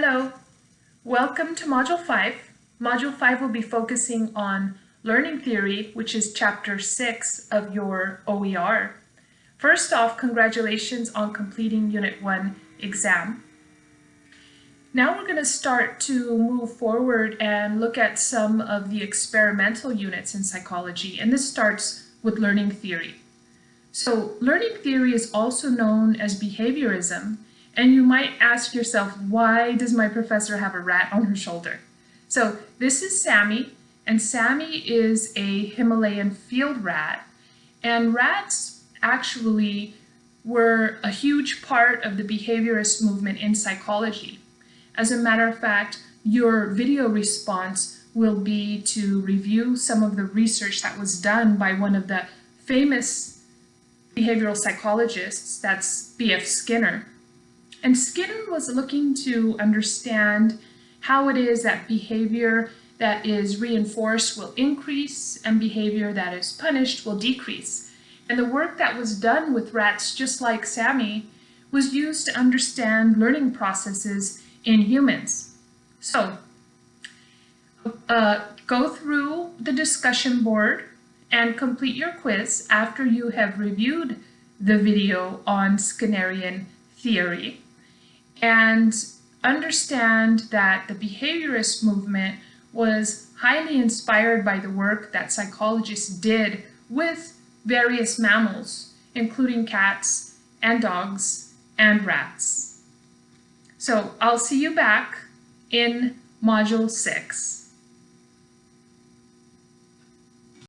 Hello, welcome to Module 5. Module 5 will be focusing on learning theory, which is chapter 6 of your OER. First off, congratulations on completing Unit 1 exam. Now we're going to start to move forward and look at some of the experimental units in psychology, and this starts with learning theory. So learning theory is also known as behaviorism, and you might ask yourself, why does my professor have a rat on her shoulder? So this is Sammy, and Sammy is a Himalayan field rat. And rats actually were a huge part of the behaviorist movement in psychology. As a matter of fact, your video response will be to review some of the research that was done by one of the famous behavioral psychologists, that's B.F. Skinner. And Skinner was looking to understand how it is that behavior that is reinforced will increase and behavior that is punished will decrease. And the work that was done with rats just like Sammy was used to understand learning processes in humans. So uh, go through the discussion board and complete your quiz after you have reviewed the video on Skinnerian theory and understand that the behaviorist movement was highly inspired by the work that psychologists did with various mammals, including cats and dogs and rats. So I'll see you back in Module 6.